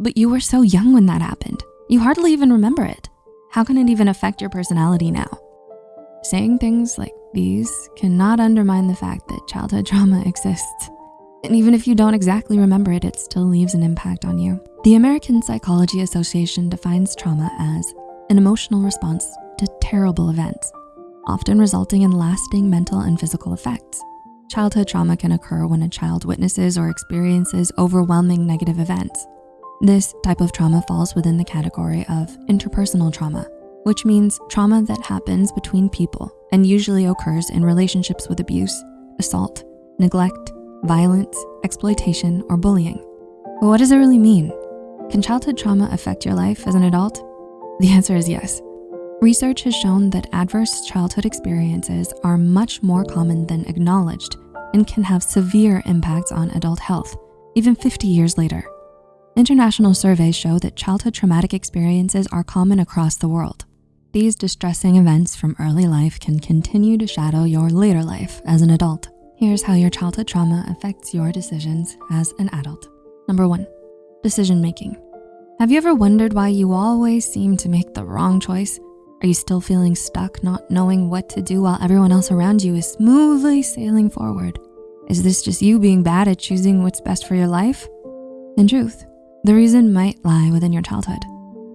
But you were so young when that happened. You hardly even remember it. How can it even affect your personality now? Saying things like these cannot undermine the fact that childhood trauma exists. And even if you don't exactly remember it, it still leaves an impact on you. The American Psychology Association defines trauma as an emotional response to terrible events, often resulting in lasting mental and physical effects. Childhood trauma can occur when a child witnesses or experiences overwhelming negative events. This type of trauma falls within the category of interpersonal trauma, which means trauma that happens between people and usually occurs in relationships with abuse, assault, neglect, violence, exploitation, or bullying. But what does it really mean? Can childhood trauma affect your life as an adult? The answer is yes. Research has shown that adverse childhood experiences are much more common than acknowledged and can have severe impacts on adult health, even 50 years later. International surveys show that childhood traumatic experiences are common across the world. These distressing events from early life can continue to shadow your later life as an adult. Here's how your childhood trauma affects your decisions as an adult. Number one, decision-making. Have you ever wondered why you always seem to make the wrong choice? Are you still feeling stuck, not knowing what to do while everyone else around you is smoothly sailing forward? Is this just you being bad at choosing what's best for your life? In truth, the reason might lie within your childhood.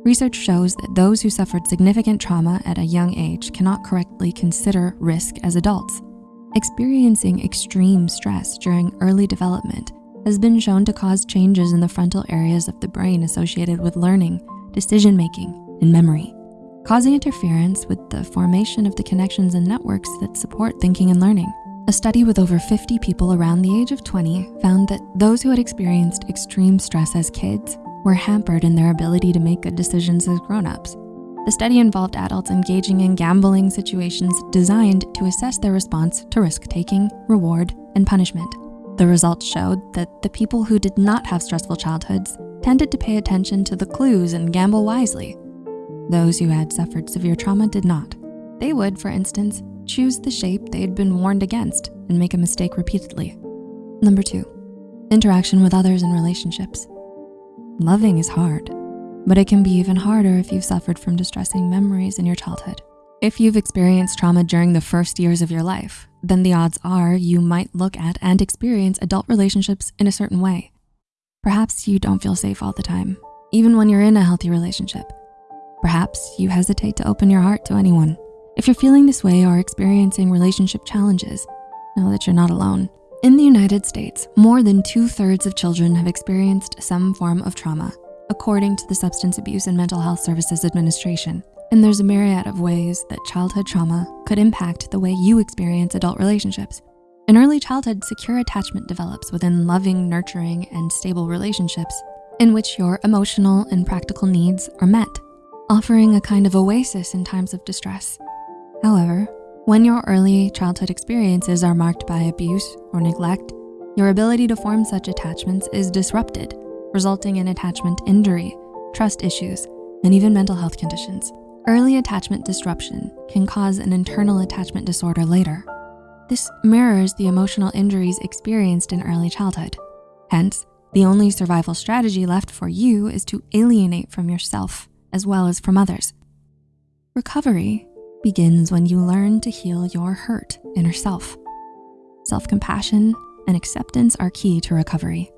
Research shows that those who suffered significant trauma at a young age cannot correctly consider risk as adults. Experiencing extreme stress during early development has been shown to cause changes in the frontal areas of the brain associated with learning, decision-making, and memory, causing interference with the formation of the connections and networks that support thinking and learning. A study with over 50 people around the age of 20 found that those who had experienced extreme stress as kids were hampered in their ability to make good decisions as grown-ups. The study involved adults engaging in gambling situations designed to assess their response to risk-taking, reward, and punishment. The results showed that the people who did not have stressful childhoods tended to pay attention to the clues and gamble wisely. Those who had suffered severe trauma did not. They would, for instance, choose the shape they'd been warned against and make a mistake repeatedly. Number two, interaction with others and relationships. Loving is hard but it can be even harder if you've suffered from distressing memories in your childhood. If you've experienced trauma during the first years of your life, then the odds are you might look at and experience adult relationships in a certain way. Perhaps you don't feel safe all the time, even when you're in a healthy relationship. Perhaps you hesitate to open your heart to anyone. If you're feeling this way or experiencing relationship challenges, know that you're not alone. In the United States, more than two thirds of children have experienced some form of trauma according to the Substance Abuse and Mental Health Services Administration. And there's a myriad of ways that childhood trauma could impact the way you experience adult relationships. In early childhood, secure attachment develops within loving, nurturing, and stable relationships in which your emotional and practical needs are met, offering a kind of oasis in times of distress. However, when your early childhood experiences are marked by abuse or neglect, your ability to form such attachments is disrupted resulting in attachment injury, trust issues, and even mental health conditions. Early attachment disruption can cause an internal attachment disorder later. This mirrors the emotional injuries experienced in early childhood. Hence, the only survival strategy left for you is to alienate from yourself as well as from others. Recovery begins when you learn to heal your hurt inner self. Self-compassion and acceptance are key to recovery.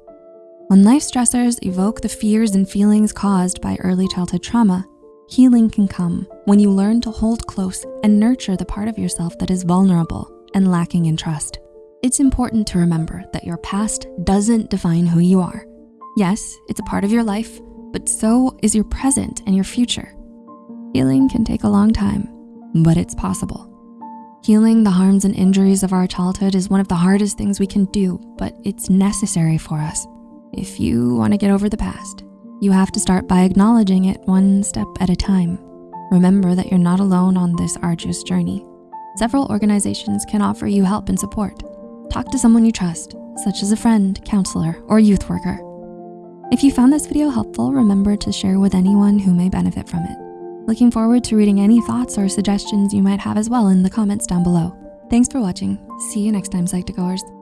When life stressors evoke the fears and feelings caused by early childhood trauma, healing can come when you learn to hold close and nurture the part of yourself that is vulnerable and lacking in trust. It's important to remember that your past doesn't define who you are. Yes, it's a part of your life, but so is your present and your future. Healing can take a long time, but it's possible. Healing the harms and injuries of our childhood is one of the hardest things we can do, but it's necessary for us. If you wanna get over the past, you have to start by acknowledging it one step at a time. Remember that you're not alone on this arduous journey. Several organizations can offer you help and support. Talk to someone you trust, such as a friend, counselor, or youth worker. If you found this video helpful, remember to share with anyone who may benefit from it. Looking forward to reading any thoughts or suggestions you might have as well in the comments down below. Thanks for watching. See you next time, Psych2Goers.